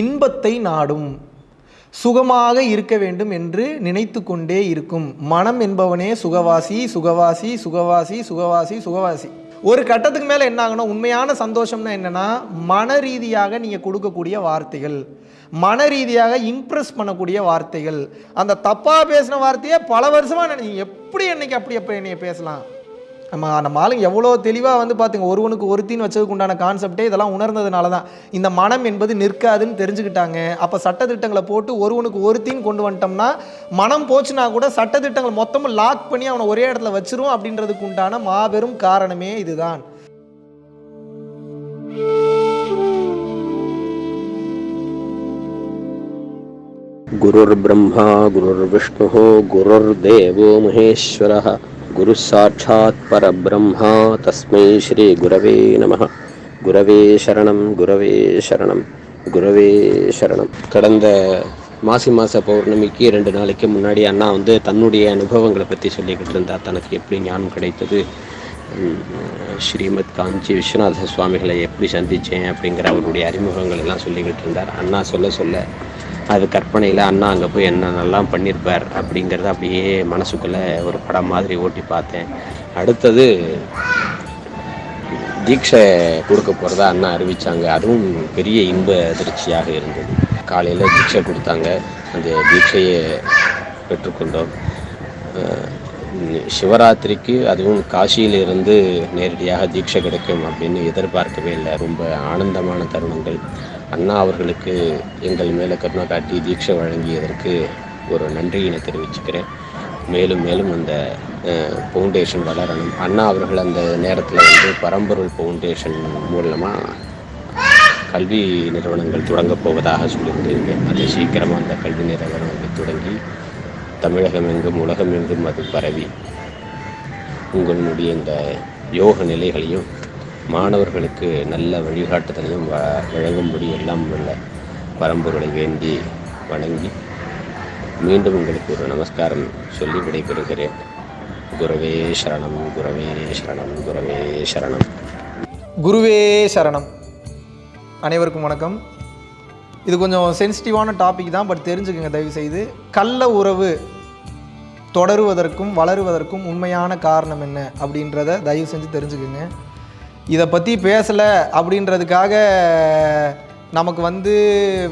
இன்பத்தை நாடும். சுகமாக இருக்க வேண்டும் என்று நினைத்து கொண்டே இருக்கும். மனம் என்பவனே சுகவாசி சுகவாசி சுகவாசி சுகவாசி சுகவாசி. ஒரு கட்டத்துக்கு மேலே என்ன ஆகணும்? உண்மையான சந்தோஷம்னா என்னென்னா மன ரீதியாக நீங்கள் கொடுக்கக்கூடிய வார்த்தைகள். மன ரீதியாக இம்ப்ரெஸ் பண்ணக்கூடிய வார்த்தைகள். அந்த தப்பாக பேசின வார்த்தையை பல வருஷமாக நினை எப்படி என்னைக்கு அப்படி அப்போ என்னைய பேசலாம்? நம்ம நம்ம ஆளுங்க எவ்வளோ தெளிவாக வந்து பார்த்துங்க ஒருவனுக்கு ஒருத்தின்னு வச்சதுக்கு உண்டான கான்செப்டே இதெல்லாம் உணர்ந்ததுனால தான் இந்த மனம் என்பது நிற்காதுன்னு தெரிஞ்சுக்கிட்டாங்க அப்போ சட்டத்திட்டங்களை போட்டு ஒருவனுக்கு ஒருத்தின்னு கொண்டு வந்துட்டோம்னா மனம் போச்சுன்னா கூட சட்டத்திட்டங்கள் மொத்தமும் லாக் பண்ணி அவனை ஒரே இடத்துல வச்சிரும் அப்படின்றதுக்கு உண்டான மாபெரும் காரணமே இதுதான் गुरुर्ब्रह्मा गुरुर्विष्णुः गुरुर्देवो महेश्वरः गुरुः साक्षात् परब्रह्मा तस्मै श्रीगुरवे नमः குரவே சரணம் குரவே சரணம் குரவே சரணம் கடந்த மாசி மாத பௌர்ணமிக்கு ரெண்டு நாளைக்கு முன்னாடி அண்ணா வந்து தன்னுடைய அனுபவங்களை பற்றி சொல்லிக்கிட்டு இருந்தார் தனக்கு எப்படி ஞானம் கிடைத்தது உம், ஸ்ரீமத் காஞ்சி விஸ்வநாத சுவாமிகளை எப்படி சந்தித்தேன் அப்படிங்கிற அவருடைய அறிமுகங்கள் எல்லாம் சொல்லிக்கிட்டு இருந்தார் அண்ணா சொல்ல சொல்ல அது கற்பனையில் அண்ணா அங்கே போய் என்னென்னலாம் பண்ணியிருப்பார் அப்படிங்கிறத அப்படியே மனசுக்குள்ளே ஒரு படம் மாதிரி ஓட்டி பார்த்தேன். அடுத்தது தீட்சை கொடுக்க போகிறதா அண்ணா அறிவித்தாங்க அதுவும் பெரிய இன்ப அதிர்ச்சியாக இருந்தது. காலையில் தீட்சை கொடுத்தாங்க. அந்த தீட்சையை பெற்றுக்கொண்டோம். சிவராத்திரிக்கு அதுவும் காசியிலிருந்து நேரடியாக தீட்சை கிடைக்கும் அப்படின்னு எதிர்பார்க்கவே இல்லை. ரொம்ப ஆனந்தமான தருணங்கள். அண்ணா அவர்களுக்கு எங்கள் மேலே கருணை காட்டி தீட்சை வழங்கியதற்கு ஒரு நன்றியினை தெரிவிச்சுக்கிறேன். மேலும் மேலும் அந்த ஃபவுண்டேஷன் வளரணும். அண்ணா அவர்கள் அந்த நேரத்தில் வந்து பரம்பொருள் ஃபவுண்டேஷன் மூலமாக கல்வி நிறுவனங்கள் தொடங்கப் போவதாக சொல்லியிருந்தீங்க. அது சீக்கிரமாக அந்த கல்வி நிறுவனம் வந்து தொடங்கி தமிழகம் எங்கும் உலகம் எங்கும் அது பரவி. உங்களுடைய இந்த யோக நிலைகளையும் மாணவர்களுக்கு நல்ல வழிகாட்டுதலையும் வ வழங்கும்படி எல்லாம் உள்ள பரம்பொருளை வேண்டி வணங்கி மீண்டும் உங்களுக்கு ஒரு நமஸ்காரம் சொல்லி விடைபெறுகிறேன். குரவே சரணம் குரவே சரணம் குரவே சரணம். குருவே சரணம். அனைவருக்கும் வணக்கம். இது கொஞ்சம் சென்சிட்டிவான டாபிக் தான் பட் தெரிஞ்சுக்கோங்க தயவு செய்து கள்ள உறவு தொடருவதற்கும் வளருவதற்கும் உண்மையான காரணம் என்ன அப்படின்றத தயவு செஞ்சு தெரிஞ்சுக்குங்க. இதை பற்றி பேசலை அப்படின்றதுக்காக நமக்கு வந்து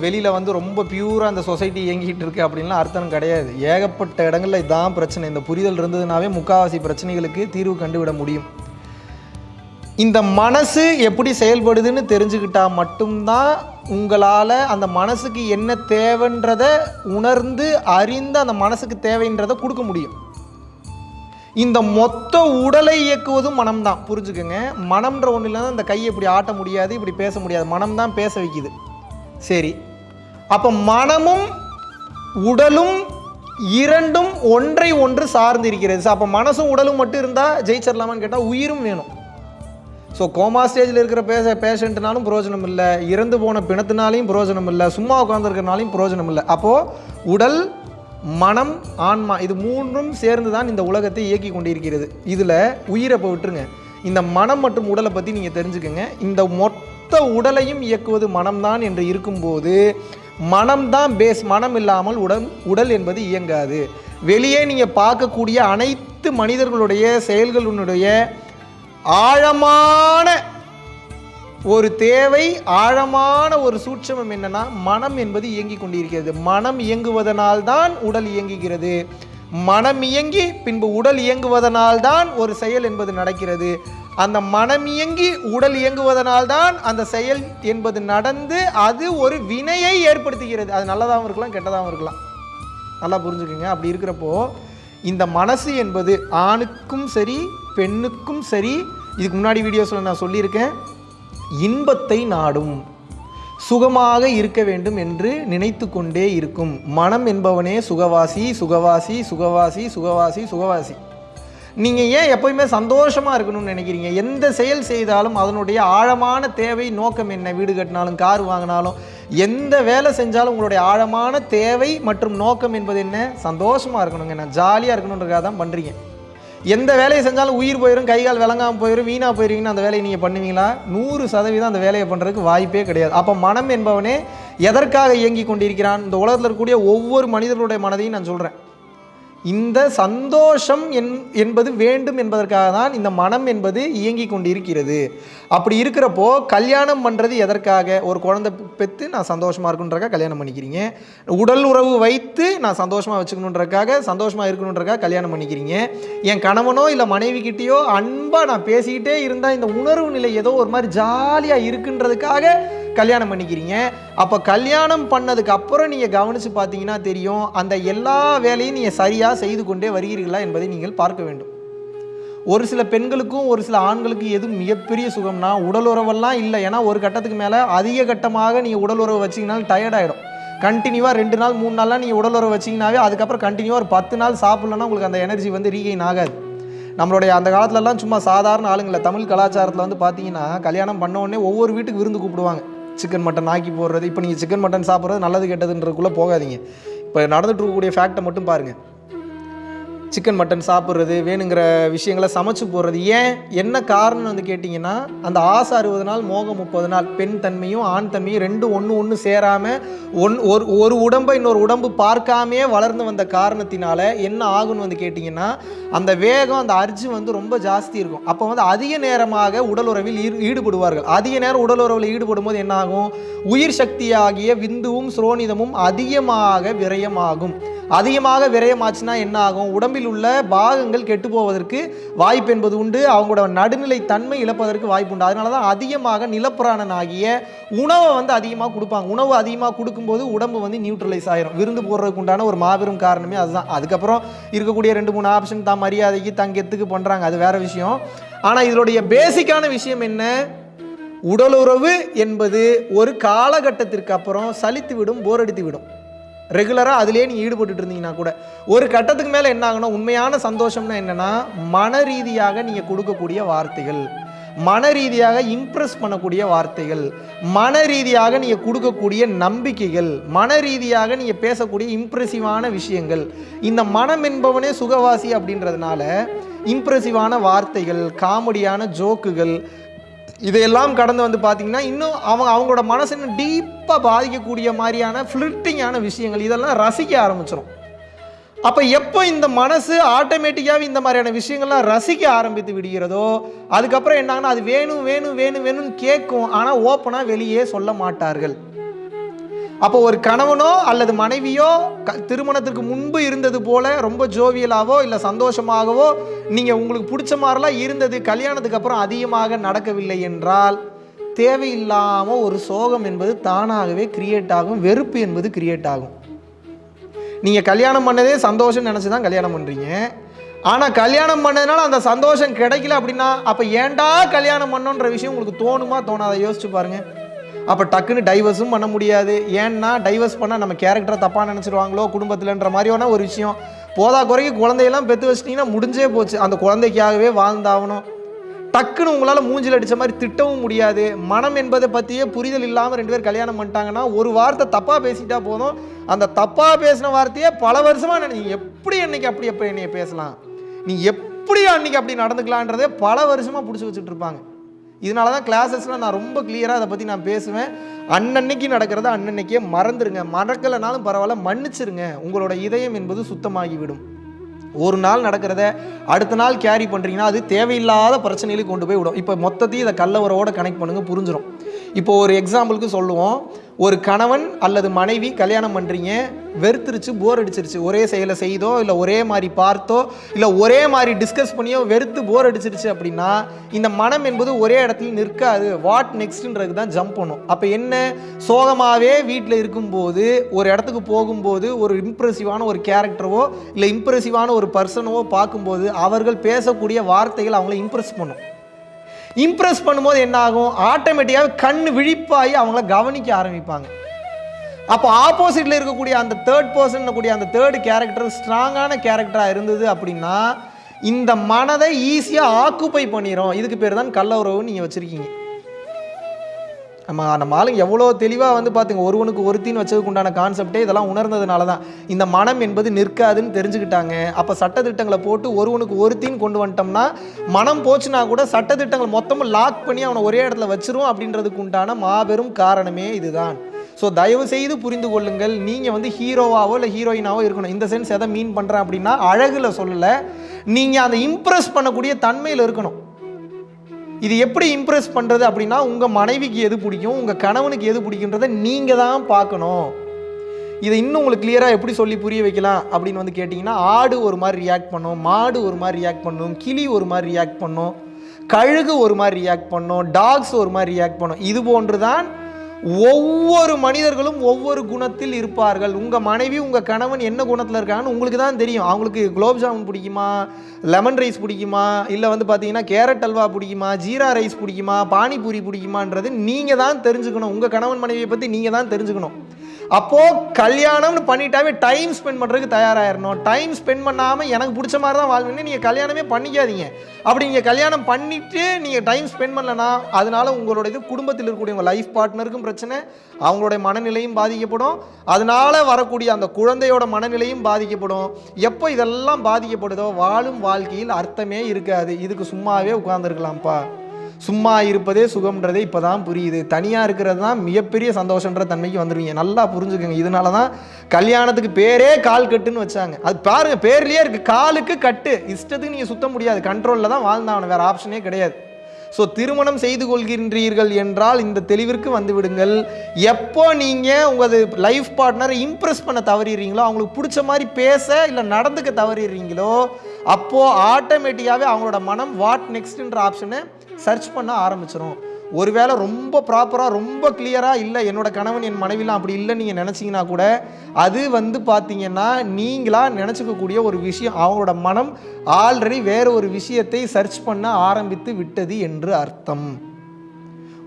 வெளியில் வந்து ரொம்ப பியூராக அந்த சொசைட்டி இயங்கிகிட்டு இருக்குது அப்படின்லாம் அர்த்தம் கிடையாது. ஏகப்பட்ட இடங்களில் இதுதான் பிரச்சனை. இந்த புரிதல் இருந்ததுனாவே முக்காவாசி பிரச்சனைகளுக்கு தீர்வு கண்டுவிட முடியும். இந்த மனசு எப்படி செயல்படுதுன்னு தெரிஞ்சுக்கிட்டால் மட்டும்தான் உங்களால் அந்த மனசுக்கு என்ன தேவைன்றத உணர்ந்து அறிந்து அந்த மனசுக்கு தேவைன்றதை கொடுக்க முடியும். இந்த மொத்த உடலை இயக்குவதும் மனம்தான். புரிஞ்சுக்கோங்க. மனம்ன்ற ஒன்றும் இல்லைன்னா இந்த கையை இப்படி ஆட்ட முடியாது இப்படி பேச முடியாது. மனம் தான் பேச வைக்குது. சரி. அப்போ மனமும் உடலும் இரண்டும் ஒன்றை ஒன்று சார்ந்து இருக்கிறது. அப்போ மனசும் உடலும் மட்டும் இருந்தால் ஜெயிச்சிடலாமான்னு கேட்டால் உயிரும் வேணும். ஸோ கோமா ஸ்டேஜில் இருக்கிற பேச பேஷண்ட்னாலும் பிரயோஜனம் இல்லை. இறந்து போன பிணத்தினாலையும் பிரயோஜனம் இல்லை. சும்மா உட்காந்துருக்கிறனாலையும் பிரயோஜனம் இல்லை. அப்போது உடல் மனம் ஆன்மா இது மூன்றும் சேர்ந்து தான் இந்த உலகத்தை இயக்கி கொண்டிருக்கிறது. இதில் உயிரை இப்போ விட்டுருங்க. இந்த மனம் மற்றும் உடலை பற்றி நீங்கள் தெரிஞ்சுக்கோங்க. இந்த மொத்த உடலையும் இயக்குவது மனம்தான் என்று இருக்கும்போது மனம்தான் பேஸ் மனம் இல்லாமல் உடல் உடல் என்பது இயங்காது. வெளியே நீங்கள் பார்க்கக்கூடிய அனைத்து மனிதர்களுடைய செயல்களினுடைய ஆழமான ஒரு தேவை ஆழமான ஒரு சூட்சமம் என்னன்னா மனம் என்பது இயங்கிக் கொண்டிருக்கிறது. மனம் இயங்குவதனால்தான் உடல் இயங்குகிறது. மனம் இயங்கி பின்பு உடல் இயங்குவதனால்தான் ஒரு செயல் என்பது நடக்கிறது. அந்த மனம் இயங்கி உடல் இயங்குவதனால்தான் அந்த செயல் என்பது நடந்து அது ஒரு வினையை ஏற்படுத்துகிறது. அது நல்லதாகவும் இருக்கலாம் கெட்டதாகவும் இருக்கலாம். நல்லா புரிஞ்சுக்கோங்க. அப்படி இருக்கிறப்போ இந்த மனசு என்பது ஆணுக்கும் சரி பெண்ணுக்கும் சரி இதுக்கு முன்னாடி வீடியோஸில் நான் சொல்லியிருக்கேன். இன்பத்தை நாடும். சுகமாக இருக்க வேண்டும் என்று நினைத்து கொண்டே இருக்கும். மனம் என்பவனே சுகவாசி சுகவாசி சுகவாசி சுகவாசி சுகவாசி. நீங்கள் ஏன் எப்போயுமே சந்தோஷமாக இருக்கணும்னு நினைக்கிறீங்க? எந்த செயல் செய்தாலும் அதனுடைய ஆழமான தேவை நோக்கம் என்ன? வீடு கட்டினாலும் கார் வாங்கினாலும் எந்த வேலை செஞ்சாலும் உங்களுடைய ஆழமான தேவை மற்றும் நோக்கம் என்பது என்ன? சந்தோஷமாக இருக்கணுங்க. நான் ஜாலியாக இருக்கணுன்றதுக்காக தான் பண்ணுறீங்க எந்த வேலையை செஞ்சாலும் உயிர் போயிடும் கை கால் விளங்காமல் போயிடும் வீணாக போயிருவீங்கன்னா அந்த வேலையை நீங்கள் பண்ணுவீங்களா? நூறு சதவீதம் அந்த வேலையை பண்ணுறதுக்கு வாய்ப்பே கிடையாது. அப்போ மனம் என்பவனே எதற்காக இயங்கி கொண்டிருக்கிறான்? இந்த உலகத்தில் இருக்கக்கூடிய ஒவ்வொரு மனிதர்களுடைய மனதையும் நான் சொல்கிறேன் இந்த சந்தோஷம் என் என்பது வேண்டும் என்பதற்காக தான் இந்த மனம் என்பது இயங்கி கொண்டிருக்கிறது. அப்படி இருக்கிறப்போ கல்யாணம் பண்ணுறது எதற்காக? ஒரு குழந்தை பெற்று நான் சந்தோஷமாக இருக்கணுன்றக்காக கல்யாணம் பண்ணிக்கிறீங்க. உடல் உறவு வைத்து நான் சந்தோஷமாக வச்சுக்கணுன்றக்காக சந்தோஷமாக இருக்கணுன்றக்காக கல்யாணம் பண்ணிக்கிறீங்க. என் கணவனோ இல்லை மனைவி கிட்டேயோ அன்பாக நான் பேசிக்கிட்டே இருந்தால் இந்த உணர்வு நிலை ஏதோ ஒரு மாதிரி ஜாலியாக இருக்குன்றதுக்காக கல்யாணம் பண்ணிக்கிறீங்க. அப்போ கல்யாணம் பண்ணதுக்கு அப்புறம் நீங்கள் கவனித்து பார்த்தீங்கன்னா தெரியும் அந்த எல்லா வேலையும் நீங்கள் சரியாக செய்து கொண்டே வருகிறீர்களா என்பதை நீங்கள் பார்க்க வேண்டும். ஒரு சில பெண்களுக்கும் ஒரு சில ஆண்களுக்கும் எது மிகப்பெரிய சுகம்னா உடல் உறவெல்லாம் இல்லை. ஏன்னா ஒரு கட்டத்துக்கு மேலே அதிக கட்டமாக நீங்கள் உடல் உறவு வச்சிங்கனாலும் டயர்ட் ஆகிடும் கண்டினியூவாக ரெண்டு நாள் மூணு நாள்லாம் நீங்கள் உடல் உறவு வச்சிங்கனாவே அதுக்கப்புறம் கண்டினியூவாக ஒரு பத்து நாள் சாப்பிட்லன்னா உங்களுக்கு அந்த எனர்ஜி வந்து ரீகெயின் ஆகாது. நம்மளுடைய அந்த காலத்துலலாம் சும்மா சாதாரண ஆளுங்களை தமிழ் கலாச்சாரத்தில் வந்து பார்த்தீங்கன்னா கல்யாணம் பண்ண உடனே ஒவ்வொரு வீட்டுக்கு விருந்து கூப்பிடுவாங்க. சிக்கன் மட்டன் ஆக்கி போடுறது இப்போ நீங்கள் சிக்கன் மட்டன் சாப்பிட்றது நல்லது கெட்டதுன்றதுக்குள்ளே போகாதீங்க. இப்போ நடந்துட்டு இருக்கக்கூடிய ஃபேக்டை மட்டும் பாருங்கள் சிக்கன் மட்டன் சாப்பிட்றது வேணுங்கிற விஷயங்களை சமைச்சு போடுறது. ஏன்? என்ன காரணம் வந்து கேட்டிங்கன்னா அந்த ஆசை அறுபது நாள் மோகம் முப்பது நாள் பெண் தன்மையும் ஆண் தன்மையும் ரெண்டும் ஒன்று ஒன்று சேராமல் ஒன் ஒரு ஒரு உடம்பை இன்னொரு உடம்பு பார்க்காமே வளர்ந்து வந்த காரணத்தினால என்ன ஆகும்னு வந்து கேட்டிங்கன்னா அந்த வேகம் அந்த அர்ஜு வந்து ரொம்ப ஜாஸ்தி இருக்கும். அப்போ வந்து அதிக நேரமாக உடல் உறவில் ஈடு ஈடுபடுவார்கள். அதிக நேரம் உடல் உறவில் ஈடுபடும் போது என்ன ஆகும்? உயிர் சக்தியாகிய விந்துவும் சுரோனிதமும் அதிகமாக விரயமாகும். அதிகமாக விரயமாச்சுன்னா என்ன ஆகும்? உடம்பில் உள்ள பாகங்கள் கெட்டு போவதற்கு வாய்ப்பு என்பது உண்டு. அவங்களோட நடுநிலை தன்மை இழப்பதற்கு வாய்ப்பு உண்டு. அதனால தான் அதிகமாக நிலப்பிராணன் ஆகிய உணவை வந்து அதிகமாக கொடுப்பாங்க. உணவு அதிகமாக கொடுக்கும்போது உடம்பு வந்து நியூட்ரலைஸ் ஆயிரும். விருந்து போடுறதுக்கு உண்டான ஒரு மாபெரும் காரணமே அதுதான். அதுக்கப்புறம் இருக்கக்கூடிய ரெண்டு மூணு ஆப்ஷன் தான் மரியாதைக்கு தங்கத்துக்கு பண்ணுறாங்க அது வேற விஷயம். ஆனால் இதனுடைய பேசிக்கான விஷயம் என்ன? உடலுறவு என்பது ஒரு காலகட்டத்திற்கு அப்புறம் சலித்து விடும் போர் அடித்து விடும். ரெகுலராக அதிலே நீ ஈடுபட்டுட்டு இருந்தீங்கன்னா கூட ஒரு கட்டத்துக்கு மேலே என்ன ஆகணும் உண்மையான சந்தோஷம்னா என்னென்னா மன ரீதியாக நீங்கள் கொடுக்கக்கூடிய வார்த்தைகள் மன ரீதியாக இம்ப்ரெஸ் பண்ணக்கூடிய வார்த்தைகள் மன ரீதியாக நீங்கள் கொடுக்கக்கூடிய நம்பிக்கைகள் மன ரீதியாக நீங்கள் பேசக்கூடிய இம்ப்ரெசிவான விஷயங்கள் இந்த மனம் என்பவனே சுகவாசி அப்படின்றதுனால இம்ப்ரெசிவான வார்த்தைகள் காமெடியான ஜோக்குகள் இதையெல்லாம் கடந்து வந்து பார்த்தீங்கன்னா இன்னும் அவங்க அவங்களோட மனசு இன்னும் டீப்பாக பாதிக்கக்கூடிய மாதிரியான ஃப்ளிட்டிங்கான விஷயங்கள் இதெல்லாம் ரசிக்க ஆரம்பிச்சிடும் அப்போ எப்போ இந்த மனசு ஆட்டோமேட்டிக்காகவே இந்த மாதிரியான விஷயங்கள்லாம் ரசிக்க ஆரம்பித்து விடுகிறதோ அதுக்கப்புறம் என்னாங்கன்னா அது வேணும் வேணும் வேணும் வேணும்னு கேட்கும் ஆனால் ஓப்பனாக வெளியே சொல்ல மாட்டார்கள். அப்போ ஒரு கணவனோ அல்லது மனைவியோ க திருமணத்திற்கு முன்பு இருந்தது போல ரொம்ப ஜோவியலாகவோ இல்லை சந்தோஷமாகவோ நீங்கள் உங்களுக்கு பிடிச்ச மாதிரிலாம் இருந்தது கல்யாணத்துக்கு அப்புறம் அதிகமாக நடக்கவில்லை என்றால் தேவையில்லாமல் ஒரு சோகம் என்பது தானாகவே கிரியேட் ஆகும் வெறுப்பு என்பது கிரியேட் ஆகும். நீங்கள் கல்யாணம் பண்ணதே சந்தோஷம் நினச்சி தான் கல்யாணம் பண்ணுறீங்க ஆனால் கல்யாணம் பண்ணதுனால அந்த சந்தோஷம் கிடைக்கல அப்படின்னா அப்போ ஏன்டா கல்யாணம் பண்ணோன்ற விஷயம் உங்களுக்கு தோணுமா தோணாத? யோசிச்சு பாருங்கள் அப்போ டக்குன்னு டைவர்ஸும் பண்ண முடியாது. ஏன்னா டைவர்ஸ் பண்ணால் நம்ம கேரக்டரை தப்பாக நினச்சிடுவாங்களோ குடும்பத்தில்ன்ற மாதிரியான ஒரு விஷயம். போதா குறைக்கு குழந்தையெல்லாம் பெற்று வச்சிட்டிங்கன்னா முடிஞ்சே போச்சு. அந்த குழந்தைக்காகவே வாழ்ந்தாகணும். டக்குன்னு உங்களால் மூஞ்சில் அடித்த மாதிரி திட்டவும் முடியாது. மனம் என்பதை பற்றியே புரிதல் இல்லாமல் ரெண்டு பேர் கல்யாணம் பண்ணிட்டாங்கன்னா ஒரு வார்த்தை தப்பாக பேசிட்டா போதும். அந்த தப்பாக பேசின வார்த்தையே பல வருஷமாக நீ எப்படி என்னைக்கு அப்படி எப்படி என்னைய பேசலாம்? நீ எப்படி அன்னைக்கு அப்படி நடந்துக்கலான்றதே பல வருஷமாக பிடிச்சி வச்சுட்டு இருப்பாங்க. இதனால தான் கிளாஸஸ்லாம் நான் ரொம்ப கிளியராக அதை பற்றி நான் பேசுவேன். அன்னன்னைக்கு நடக்கிறத அன்னன்னைக்கே மறந்துடுங்க மறக்கலைனாலும் பரவாயில்ல மன்னிச்சிருங்க. உங்களோட இதயம் என்பது சுத்தமாகிவிடும். ஒரு நாள் நடக்கிறத அடுத்த நாள் கேரி பண்ணுறீங்கன்னா அது தேவையில்லாத பிரச்சனைகளுக்கு கொண்டு போய் விடும். இப்போ மொத்தத்தையும் இதை கல்லவரோட கனெக்ட் பண்ணுங்க புரிஞ்சிடும் இப்போ ஒரு எக்ஸாம்பிளுக்கு சொல்லுவோம். ஒரு கணவன் அல்லது மனைவி கல்யாணம் பண்ணுறீங்க வெறுத்துருச்சு போர் அடிச்சிருச்சு. ஒரே செயலை செய்தோ இல்லை ஒரே மாதிரி பார்த்தோ இல்லை ஒரே மாதிரி டிஸ்கஸ் பண்ணியோ வெறுத்து போர் அடிச்சிருச்சு அப்படின்னா இந்த மனம் என்பது ஒரே இடத்துல நிற்காது. வாட் நெக்ஸ்ட்ன்றது தான் ஜம்ப் பண்ணும். அப்போ என்ன? சோகமாகவே வீட்டில் இருக்கும்போது ஒரு இடத்துக்கு போகும்போது ஒரு இம்ப்ரெசிவான ஒரு கேரக்டரவோ இல்லை இம்ப்ரெசிவான ஒரு பர்சனவோ பார்க்கும்போது அவர்கள் பேசக்கூடிய வார்த்தைகள் அவங்கள இம்ப்ரெஸ் பண்ணும். இம்ப்ரெஸ் பண்ணும்போது என்ன ஆகும் ஆட்டோமேட்டிக்காக கண் விழிப்பாகி அவங்கள கவனிக்க ஆரம்பிப்பாங்க. அப்போ ஆப்போசிட்டில் இருக்கக்கூடிய அந்த தேர்ட் பர்சன் கூடிய அந்த தேர்ட் கேரக்டர் ஸ்ட்ராங்கான கேரக்டராக இருந்தது அப்படின்னா இந்த மனதை ஈஸியாக ஆக்குப்பை பண்ணிடும் இதுக்கு பேர் தான் கள்ள உறவுன்னு நீங்கள் வச்சுருக்கீங்க. நம்ம நம்ம ஆளுங்க எவ்வளோ தெளிவாக வந்து பார்த்துங்க ஒருவனுக்கு ஒருத்தின்னு வச்சதுக்கு உண்டான கான்செப்டே இதெல்லாம் உணர்ந்ததுனால தான் இந்த மனம் என்பது நிற்காதுன்னு தெரிஞ்சுக்கிட்டாங்க. அப்போ சட்டத்திட்டங்களை போட்டு ஒருவனுக்கு ஒருத்தின்னு கொண்டு வந்துட்டோம்னா மனம் போச்சுன்னா கூட சட்டத்திட்டங்கள் மொத்தமும் லாக் பண்ணி அவனை ஒரே இடத்துல வச்சிரும் அப்படின்றதுக்கு உண்டான மாபெரும் காரணமே இதுதான். ஸோ தயவு செய்து புரிந்து கொள்ளுங்கள் நீங்கள் வந்து ஹீரோவாவோ இல்லை ஹீரோயினாவோ இருக்கணும். இந்த சென்ஸ் எதை மீன் பண்ணுறேன் அப்படின்னா அழகில் சொல்லலை. நீங்கள் அந்த இம்ப்ரெஸ் பண்ணக்கூடிய தன்மையில் இருக்கணும். இது எப்படி இம்ப்ரெஸ் பண்ணுறது அப்படின்னா உங்கள் மனைவிக்கு எது பிடிக்கும் உங்கள் கணவனுக்கு எது பிடிக்குன்றதை நீங்கள் தான் பார்க்கணும். இதை இன்னும் உங்களுக்கு கிளியராக எப்படி சொல்லி புரிய வைக்கலாம் அப்படின்னு வந்து கேட்டிங்கன்னா ஆடு ஒரு மாதிரி ரியாக்ட் பண்ணும் மாடு ஒரு மாதிரி ரியாக்ட் பண்ணும் கிளி ஒரு மாதிரி ரியாக்ட் பண்ணும் கழுகு ஒரு மாதிரி ரியாக்ட் பண்ணும் டாக்ஸ் ஒரு மாதிரி ரியாக்ட் பண்ணும். இது போன்று தான் ஒவ்வொரு மனிதர்களும் ஒவ்வொரு குணத்தில் இருப்பார்கள். உங்கள் மனைவி உங்கள் கணவன் என்ன குணத்தில் இருக்காங்கன்னு உங்களுக்கு தான் தெரியும். அவங்களுக்கு குலோப் ஜாமுன் பிடிக்குமா? லெமன் ரைஸ் பிடிக்குமா? இல்லை வந்து பார்த்தீங்கன்னா கேரட் அல்வா பிடிக்குமா? ஜீரா ரைஸ் பிடிக்குமா? பானிபூரி பிடிக்குமான்றது நீங்கள் தான் தெரிஞ்சுக்கணும். உங்கள் கணவன் மனைவியை பற்றி நீங்கள் தான் தெரிஞ்சுக்கணும். அப்போது கல்யாணம்னு பண்ணிட்டாவே டைம் ஸ்பெண்ட் பண்ணுறதுக்கு தயாராகிடணும் டைம் ஸ்பெண்ட் பண்ணாமல் எனக்கு பிடிச்ச மாதிரி தான் வாழ்வீங்க. நீங்கள் கல்யாணமே பண்ணிக்காதீங்க. அப்படி நீங்கள் கல்யாணம் பண்ணிவிட்டு நீங்கள் டைம் ஸ்பெண்ட் பண்ணலனா அதனால் உங்களோட இது குடும்பத்தில் இருக்கக்கூடிய உங்கள் லைஃப் பார்ட்னருக்கும் பிரச்சனை அவங்களுடைய மனநிலையும் பாதிக்கப்படும். அதனால வரக்கூடிய அந்த குழந்தையோட மனநிலையும் பாதிக்கப்படும். எப்போ இதெல்லாம் பாதிக்கப்படுதோ வாழும் வாழ்க்கையில் அர்த்தமே இருக்காது. இதுக்கு சும்மாவே உட்காந்துருக்கலாம்ப்பா சும்மா இருப்பதே சுகம்ன்றதே இப்போ தான் புரியுது. தனியாக இருக்கிறது தான் மிகப்பெரிய சந்தோஷன்ற தன்மைக்கு வந்துடுவீங்க நல்லா புரிஞ்சுக்கோங்க. இதனால தான் கல்யாணத்துக்கு பேரே கால் கட்டுன்னு வச்சாங்க. அது பாருங்கள் பேர்லேயே இருக்குது காலுக்கு கட்டு. இஷ்டத்துக்கு நீங்கள் சுத்த முடியாது. கண்ட்ரோலில் தான் வாழ்ந்தாவணும் வேறு ஆப்ஷனே கிடையாது. ஸோ திருமணம் செய்து கொள்கின்றீர்கள் என்றால் இந்த தெளிவிற்கு வந்து விடுங்கள் எப்போ நீங்கள் உங்களது லைஃப் பார்ட்னரை இம்ப்ரெஸ் பண்ண தவறிடுறீங்களோ அவங்களுக்கு பிடிச்ச மாதிரி பேச இல்லை நடந்துக்க தவறிடுறீங்களோ அப்போது ஆட்டோமேட்டிக்காகவே அவங்களோட மனம் வாட் நெக்ஸ்ட்ன்ற ஆப்ஷனை சர்ச் பண்ண ஆரம்பிச்சிடும் ஒருவேளை ரொம்ப ப்ராப்பராக ரொம்ப கிளியராக இல்லை என்னோட கணவன் என் மனைவிலாம் அப்படி இல்லை நீங்கள் நினச்சிங்கன்னா கூட அது வந்து பார்த்தீங்கன்னா நீங்களாக நினச்சிக்கக்கூடிய ஒரு விஷயம் அவங்களோட மனம் ஆல்ரெடி வேறு ஒரு விஷயத்தை சர்ச் பண்ண ஆரம்பித்து விட்டது என்று அர்த்தம்.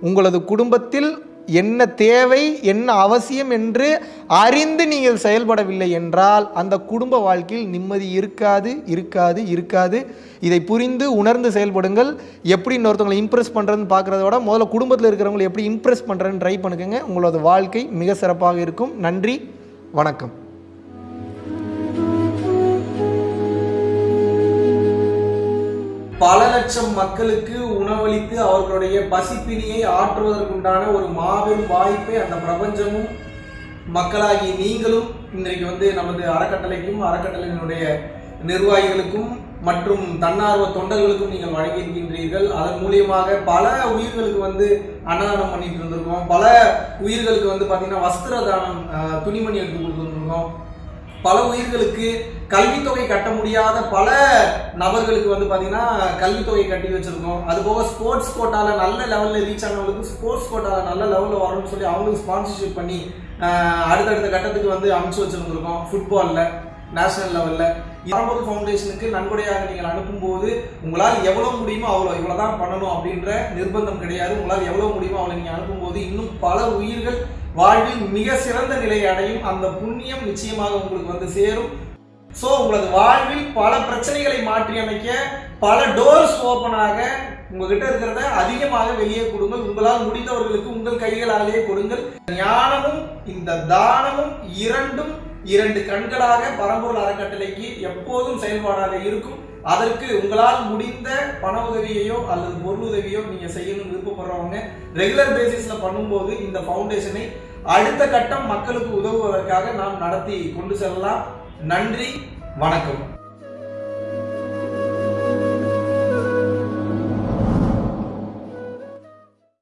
உங்களது குடும்பத்தில் என்ன தேவை என்ன அவசியம் என்று அறிந்து நீங்கள் செயல்படவில்லை என்றால் அந்த குடும்ப வாழ்க்கையில் நிம்மதி இருக்காது இருக்காது இருக்காது. இதை புரிந்து உணர்ந்து செயல்படுங்கள். எப்படி இன்னொருத்தவங்களை இம்ப்ரெஸ் பண்ணுறதுன்னு பார்க்குறத விட முதல்ல குடும்பத்தில் இருக்கிறவங்களை எப்படி இம்ப்ரெஸ் பண்ணுறேன்னு ட்ரை பண்ணுங்க உங்களோட வாழ்க்கை மிக சிறப்பாக இருக்கும். நன்றி வணக்கம். பல லட்சம் மக்களுக்கு உணவளித்து அவர்களுடைய பசிப்பினியை ஆற்றுவதற்குண்டான ஒரு மாபெரும் வாய்ப்பை அந்த பிரபஞ்சமும் மக்களாகி நீங்களும் இன்றைக்கு வந்து நமது அறக்கட்டளைக்கும் அறக்கட்டளையினுடைய நிர்வாகிகளுக்கும் மற்றும் தன்னார்வ தொண்டர்களுக்கும் நீங்கள் வழங்கியிருக்கின்றீர்கள். அதன் மூலியமாக பல உயிர்களுக்கு வந்து அன்னதானம் பண்ணிட்டு இருந்திருக்கோம். பல உயிர்களுக்கு வந்து பார்த்தீங்கன்னா வஸ்திர தானம் துணிமணி எடுத்து கொடுத்துருக்கோம் பல உயிர்களுக்கு கல்வித்தொகை கட்ட முடியாத பல நபர்களுக்கு வந்து பார்த்தீங்கன்னா கல்வித்தொகை கட்டி வச்சிருக்கோம். அது போக ஸ்போர்ட்ஸ் கோட்டாவில் நல்ல லெவலில் ரீச் ஆனவங்களுக்கு ஸ்போர்ட்ஸ் கோட்டாவில் நல்ல லெவலில் வரணும்னு சொல்லி அவங்களுக்கு ஸ்பான்சர்ஷிப் பண்ணி அடுத்தடுத்த கட்டத்துக்கு வந்து அமைச்சு வச்சிருந்துருக்கோம். ஃபுட்பாலில் நேஷனல் லெவலில் பரம்பொருள் ஃபவுண்டேஷனுக்கு நன்கொடையாக நீங்கள் அனுப்பும்போது உங்களால் எவ்வளோ முடியுமோ அவ்வளோ இவ்வளோ தான் பண்ணணும் அப்படின்ற நிர்பந்தம் கிடையாது. உங்களால் எவ்வளோ முடியுமோ அவ்வளோ நீங்கள் அனுப்பும்போது இன்னும் பல உயிர்கள் வாழ்வில் மிக சிறந்த நிலையை அடையும். அந்த புண்ணியம் நிச்சயமாக உங்களுக்கு வந்து சேரும். ஸோ உங்களது வாழ்வில் பல பிரச்சனைகளை மாற்றி அமைக்க பல டோர்ஸ் ஓப்பனாக உங்ககிட்ட இருக்கிறத அதிகமாக வெளியே கொடுங்கள். உங்களால் முடிந்தவர்களுக்கு உங்கள் கைகளாலேயே கொடுங்கள். ஞானமும் இந்த தானமும் இரண்டும் இரண்டு கண்களாக பரம்பூர் அறக்கட்டளைக்கு எப்போதும் செயல்பாடாக இருக்கும். அதற்கு உங்களால் முடிந்த பண உதவியையோ அல்லது பொருள் உதவியோ நீங்க செய்யணும்னு விருப்பப்படுறவங்க ரெகுலர் பேசிஸ்ல பண்ணும்போது இந்த ஃபவுண்டேஷனை அடுத்த கட்டம் மக்களுக்கு உதவுவதற்காக நாம் நடத்தி கொண்டு செல்லலாம். நன்றி வணக்கம்.